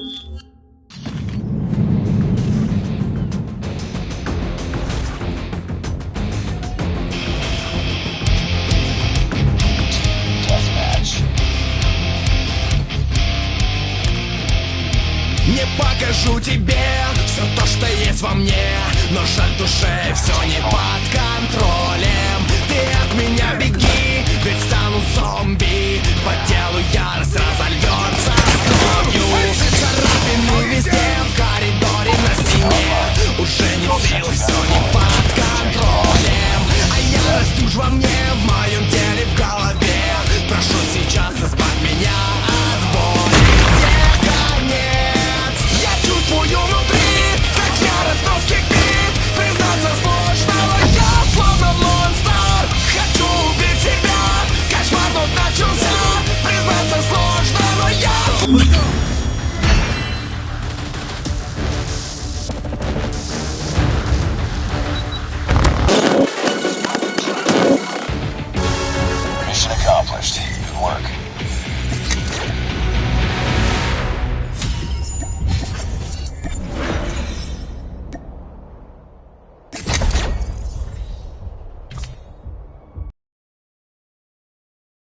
Не покажу тебе все то, что есть во мне Но жаль душе все не по Все не под контролем А ярость уж во мне, в моем теле, в голове Прошу сейчас заспать меня от боли Где конец? Я чувствую внутри Как ярость вновь Признаться сложно, но я словно монстр Хочу убить себя Кошмар тут начался